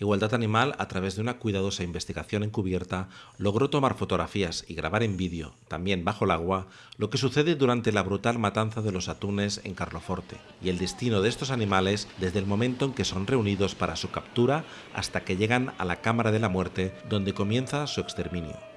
Igualdad Animal, a través de una cuidadosa investigación encubierta, logró tomar fotografías y grabar en vídeo, también bajo el agua, lo que sucede durante la brutal matanza de los atunes en Carloforte y el destino de estos animales desde el momento en que son reunidos para su captura hasta que llegan a la Cámara de la Muerte, donde comienza su exterminio.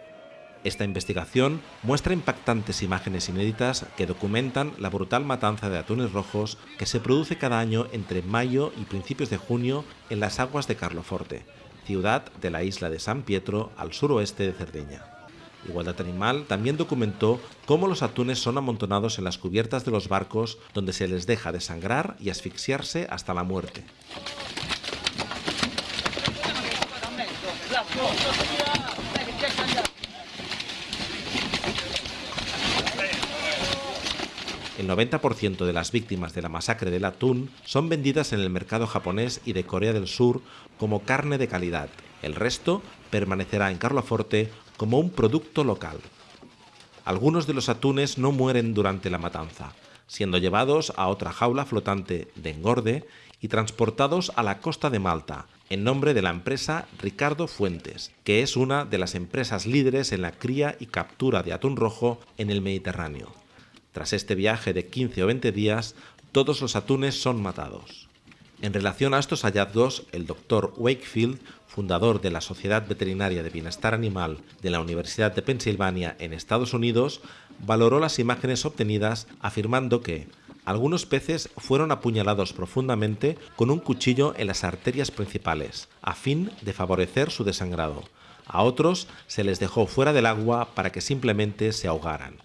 Esta investigación muestra impactantes imágenes inéditas que documentan la brutal matanza de atunes rojos que se produce cada año entre mayo y principios de junio en las aguas de Carloforte, ciudad de la isla de San Pietro al suroeste de Cerdeña. Igualdad Animal también documentó cómo los atunes son amontonados en las cubiertas de los barcos donde se les deja desangrar y asfixiarse hasta la muerte. El 90% de las víctimas de la masacre del atún son vendidas en el mercado japonés y de Corea del Sur como carne de calidad. El resto permanecerá en Carloforte como un producto local. Algunos de los atunes no mueren durante la matanza, siendo llevados a otra jaula flotante de engorde y transportados a la costa de Malta, en nombre de la empresa Ricardo Fuentes, que es una de las empresas líderes en la cría y captura de atún rojo en el Mediterráneo. Tras este viaje de 15 o 20 días, todos los atunes son matados. En relación a estos hallazgos, el doctor Wakefield, fundador de la Sociedad Veterinaria de Bienestar Animal de la Universidad de Pensilvania en Estados Unidos, valoró las imágenes obtenidas afirmando que algunos peces fueron apuñalados profundamente con un cuchillo en las arterias principales, a fin de favorecer su desangrado. A otros se les dejó fuera del agua para que simplemente se ahogaran.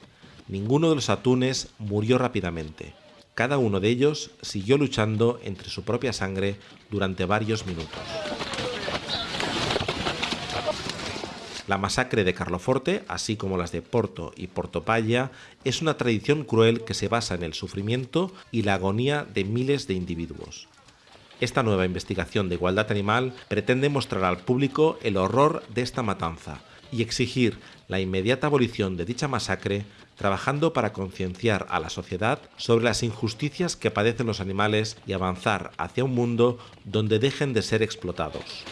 Ninguno de los atunes murió rápidamente. Cada uno de ellos siguió luchando entre su propia sangre durante varios minutos. La masacre de Carloforte, así como las de Porto y Portopalla, es una tradición cruel que se basa en el sufrimiento y la agonía de miles de individuos. Esta nueva investigación de igualdad animal pretende mostrar al público el horror de esta matanza y exigir la inmediata abolición de dicha masacre, trabajando para concienciar a la sociedad sobre las injusticias que padecen los animales y avanzar hacia un mundo donde dejen de ser explotados.